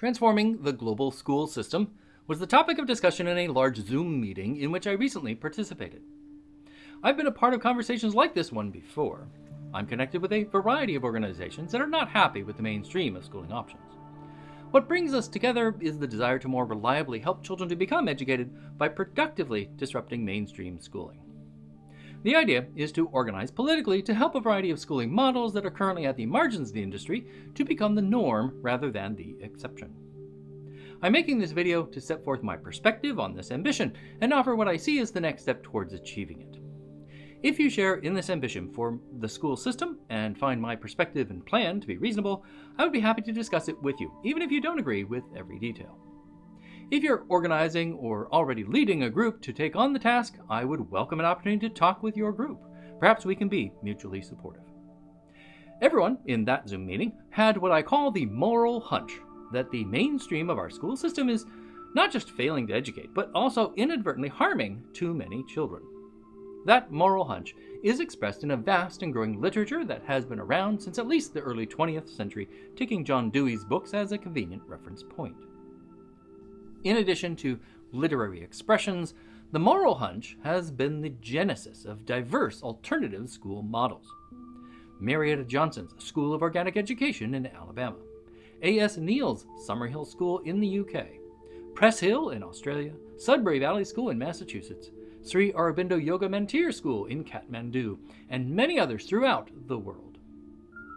Transforming the global school system was the topic of discussion in a large Zoom meeting in which I recently participated. I've been a part of conversations like this one before. I'm connected with a variety of organizations that are not happy with the mainstream of schooling options. What brings us together is the desire to more reliably help children to become educated by productively disrupting mainstream schooling. The idea is to organize politically to help a variety of schooling models that are currently at the margins of the industry to become the norm rather than the exception. I'm making this video to set forth my perspective on this ambition and offer what I see as the next step towards achieving it. If you share in this ambition for the school system and find my perspective and plan to be reasonable, I would be happy to discuss it with you, even if you don't agree with every detail. If you're organizing or already leading a group to take on the task, I would welcome an opportunity to talk with your group. Perhaps we can be mutually supportive. Everyone in that Zoom meeting had what I call the moral hunch that the mainstream of our school system is not just failing to educate, but also inadvertently harming too many children. That moral hunch is expressed in a vast and growing literature that has been around since at least the early 20th century, taking John Dewey's books as a convenient reference point. In addition to literary expressions, the moral hunch has been the genesis of diverse alternative school models. Marietta Johnson's School of Organic Education in Alabama, A.S. Neill's Summerhill School in the UK, Preshil in Australia, Sudbury Valley School in Massachusetts, Sri Aurobindo Yoga Mandir School in Kathmandu, and many others throughout the world.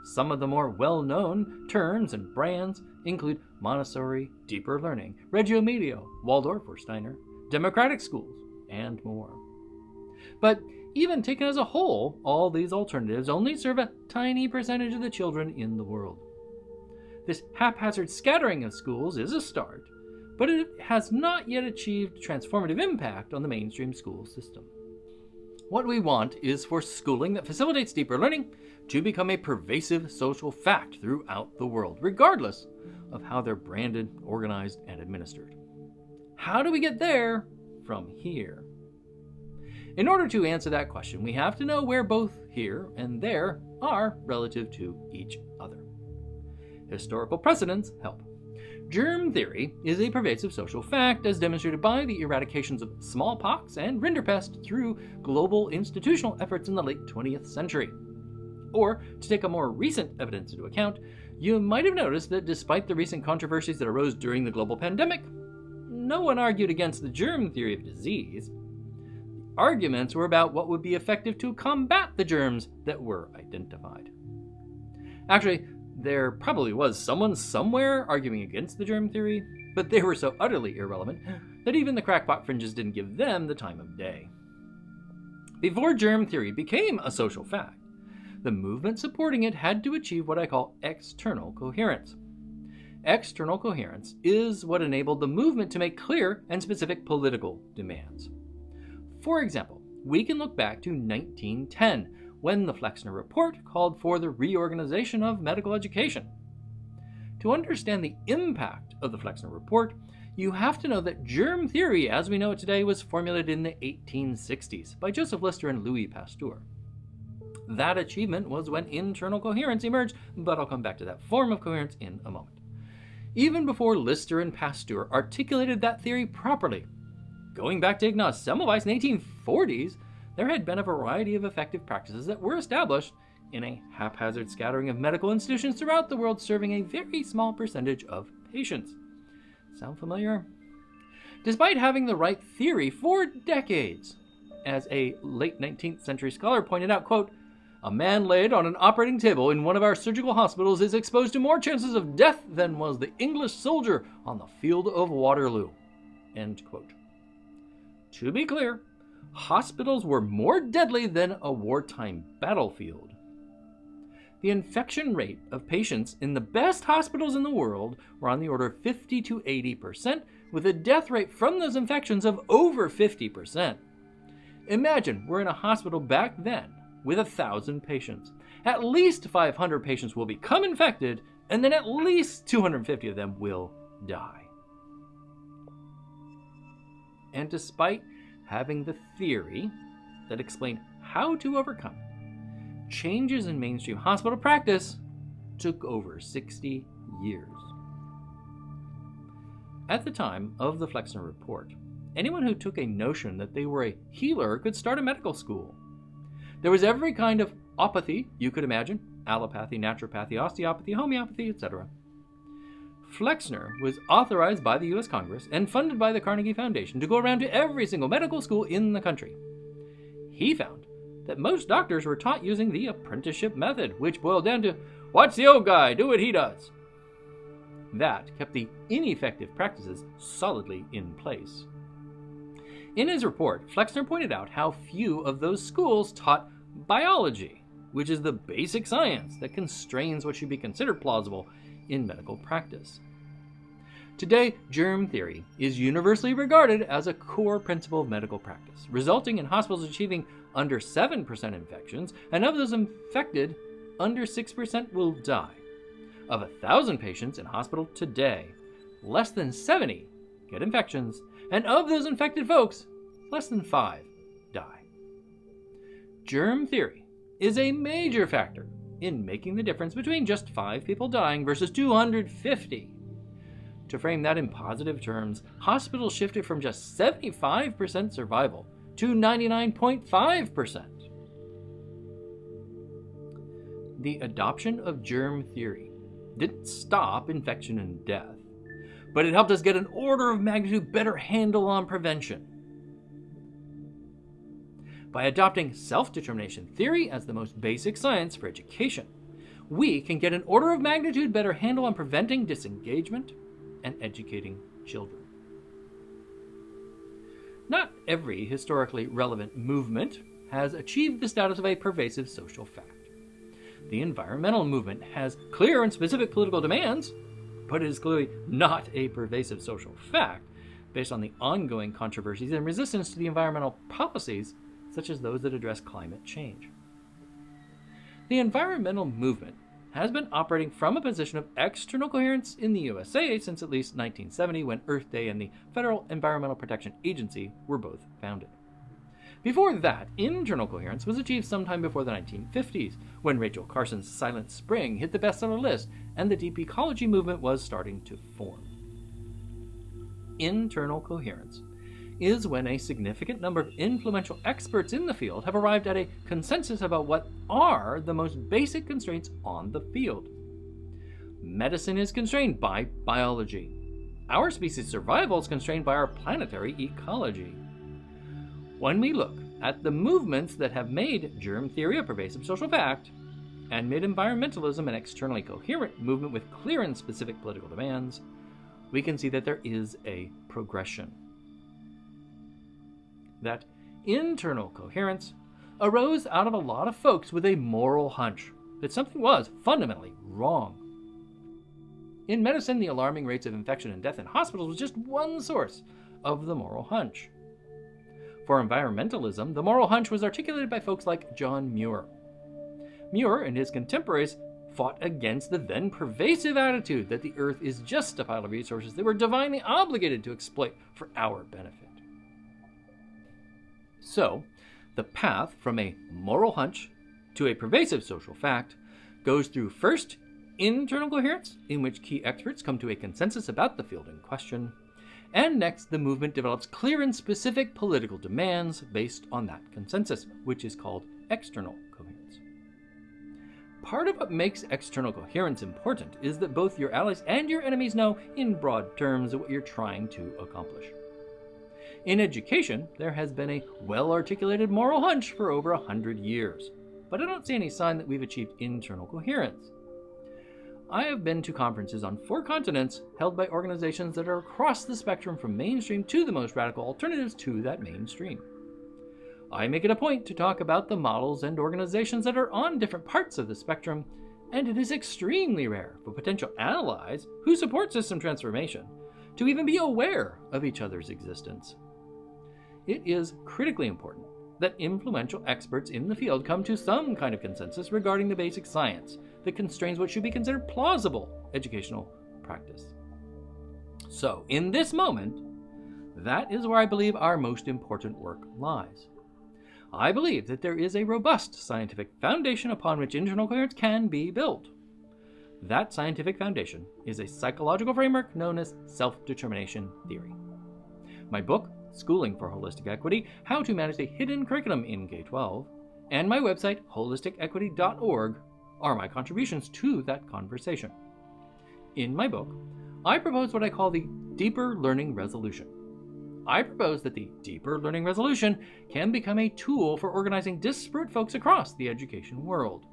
Some of the more well-known terms and brands include Montessori, Deeper Learning, Reggio Emilia, Waldorf or Steiner, democratic schools, and more. But even taken as a whole, all these alternatives only serve a tiny percentage of the children in the world. This haphazard scattering of schools is a start, but it has not yet achieved transformative impact on the mainstream school system. What we want is for schooling that facilitates deeper learning to become a pervasive social fact throughout the world, regardless of how they're branded, organized, and administered. How do we get there from here? In order to answer that question, we have to know where both here and there are relative to each other. Historical precedents help. Germ theory is a pervasive social fact as demonstrated by the eradications of smallpox and rinderpest through global institutional efforts in the late 20th century. Or, to take a more recent evidence into account, you might have noticed that despite the recent controversies that arose during the global pandemic, no one argued against the germ theory of disease. Arguments were about what would be effective to combat the germs that were identified. Actually, there probably was someone somewhere arguing against the germ theory, but they were so utterly irrelevant that even the crackpot fringes didn't give them the time of day. Before germ theory became a social fact, the movement supporting it had to achieve what I call external coherence. External coherence is what enabled the movement to make clear and specific political demands. For example, we can look back to 1910 when the Flexner Report called for the reorganization of medical education. To understand the impact of the Flexner Report, you have to know that germ theory as we know it today was formulated in the 1860s by Joseph Lister and Louis Pasteur. That achievement was when internal coherence emerged, but I'll come back to that form of coherence in a moment. Even before Lister and Pasteur articulated that theory properly, going back to Ignaz Semmelweis in the 1840s, there had been a variety of effective practices that were established in a haphazard scattering of medical institutions throughout the world serving a very small percentage of patients. Sound familiar? Despite having the right theory for decades, as a late 19th century scholar pointed out, quote, a man laid on an operating table in one of our surgical hospitals is exposed to more chances of death than was the English soldier on the field of Waterloo. End quote. To be clear, hospitals were more deadly than a wartime battlefield. The infection rate of patients in the best hospitals in the world were on the order of 50 to 80%, with a death rate from those infections of over 50%. Imagine we're in a hospital back then with a thousand patients. At least 500 patients will become infected, and then at least 250 of them will die. And despite having the theory that explained how to overcome it. Changes in mainstream hospital practice took over 60 years. At the time of the Flexner Report, anyone who took a notion that they were a healer could start a medical school. There was every kind of opathy you could imagine allopathy, naturopathy, osteopathy, homeopathy, etc. Flexner was authorized by the US Congress and funded by the Carnegie Foundation to go around to every single medical school in the country. He found that most doctors were taught using the apprenticeship method, which boiled down to watch the old guy, do what he does. That kept the ineffective practices solidly in place. In his report, Flexner pointed out how few of those schools taught biology, which is the basic science that constrains what should be considered plausible in medical practice. Today, germ theory is universally regarded as a core principle of medical practice, resulting in hospitals achieving under 7% infections, and of those infected, under 6% will die. Of 1,000 patients in hospital today, less than 70 get infections, and of those infected folks, less than 5 die. Germ theory is a major factor in making the difference between just 5 people dying versus 250. To frame that in positive terms, hospitals shifted from just 75% survival to 99.5%. The adoption of germ theory didn't stop infection and death, but it helped us get an order of magnitude better handle on prevention. By adopting self determination theory as the most basic science for education, we can get an order of magnitude better handle on preventing disengagement and educating children. Not every historically relevant movement has achieved the status of a pervasive social fact. The environmental movement has clear and specific political demands, but it is clearly not a pervasive social fact based on the ongoing controversies and resistance to the environmental policies such as those that address climate change. The environmental movement has been operating from a position of external coherence in the USA since at least 1970 when Earth Day and the Federal Environmental Protection Agency were both founded. Before that, internal coherence was achieved sometime before the 1950s, when Rachel Carson's Silent Spring hit the bestseller list and the deep ecology movement was starting to form. Internal coherence is when a significant number of influential experts in the field have arrived at a consensus about what are the most basic constraints on the field. Medicine is constrained by biology. Our species' survival is constrained by our planetary ecology. When we look at the movements that have made germ theory a pervasive social fact, and made environmentalism an externally coherent movement with clear and specific political demands, we can see that there is a progression that internal coherence arose out of a lot of folks with a moral hunch that something was fundamentally wrong. In medicine, the alarming rates of infection and death in hospitals was just one source of the moral hunch. For environmentalism, the moral hunch was articulated by folks like John Muir. Muir and his contemporaries fought against the then pervasive attitude that the earth is just a pile of resources they were divinely obligated to exploit for our benefit. So, the path from a moral hunch to a pervasive social fact goes through first internal coherence, in which key experts come to a consensus about the field in question, and next the movement develops clear and specific political demands based on that consensus, which is called external coherence. Part of what makes external coherence important is that both your allies and your enemies know, in broad terms, what you're trying to accomplish. In education, there has been a well articulated moral hunch for over a hundred years, but I don't see any sign that we've achieved internal coherence. I have been to conferences on four continents held by organizations that are across the spectrum from mainstream to the most radical alternatives to that mainstream. I make it a point to talk about the models and organizations that are on different parts of the spectrum, and it is extremely rare for potential allies who support system transformation to even be aware of each other's existence it is critically important that influential experts in the field come to some kind of consensus regarding the basic science that constrains what should be considered plausible educational practice. So, in this moment, that is where I believe our most important work lies. I believe that there is a robust scientific foundation upon which internal coherence can be built. That scientific foundation is a psychological framework known as self determination theory. My book, Schooling for Holistic Equity How to Manage the Hidden Curriculum in K 12, and my website, holisticequity.org, are my contributions to that conversation. In my book, I propose what I call the deeper learning resolution. I propose that the deeper learning resolution can become a tool for organizing disparate folks across the education world.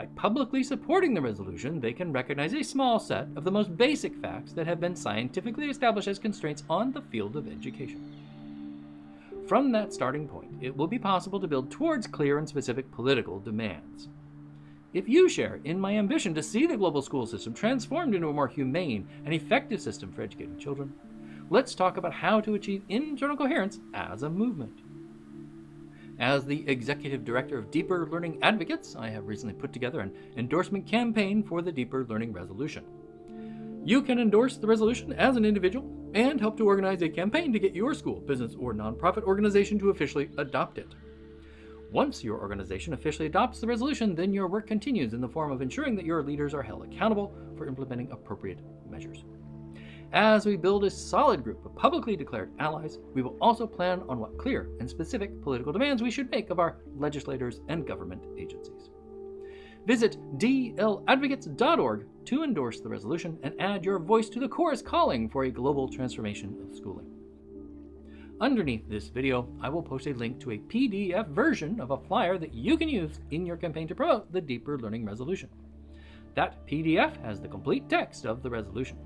By publicly supporting the resolution, they can recognize a small set of the most basic facts that have been scientifically established as constraints on the field of education. From that starting point, it will be possible to build towards clear and specific political demands. If you share in my ambition to see the global school system transformed into a more humane and effective system for educating children, let's talk about how to achieve internal coherence as a movement. As the executive director of Deeper Learning Advocates, I have recently put together an endorsement campaign for the Deeper Learning Resolution. You can endorse the resolution as an individual and help to organize a campaign to get your school, business, or nonprofit organization to officially adopt it. Once your organization officially adopts the resolution, then your work continues in the form of ensuring that your leaders are held accountable for implementing appropriate measures. As we build a solid group of publicly declared allies, we will also plan on what clear and specific political demands we should make of our legislators and government agencies. Visit dladvocates.org to endorse the resolution and add your voice to the chorus calling for a global transformation of schooling. Underneath this video, I will post a link to a PDF version of a flyer that you can use in your campaign to promote the Deeper Learning Resolution. That PDF has the complete text of the resolution.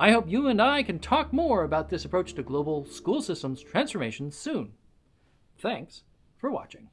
I hope you and I can talk more about this approach to global school systems transformation soon. Thanks for watching.